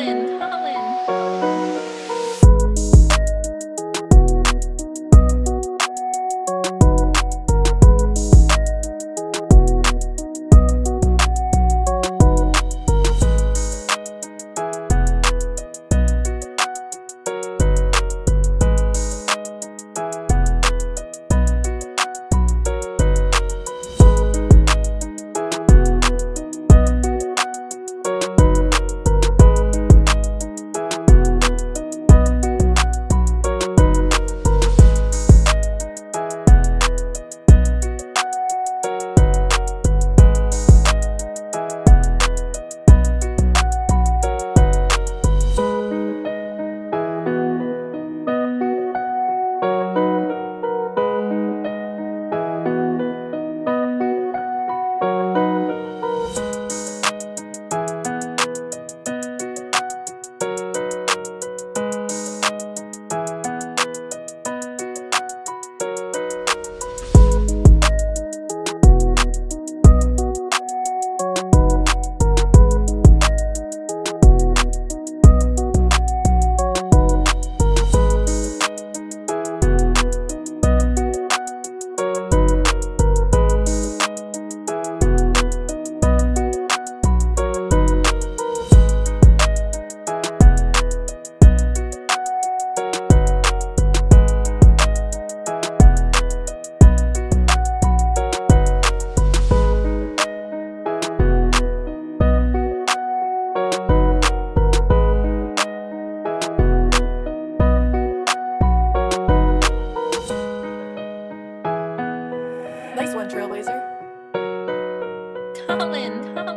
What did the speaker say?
Holland, Holland. Nice one, Trailblazer. Colin, Colin.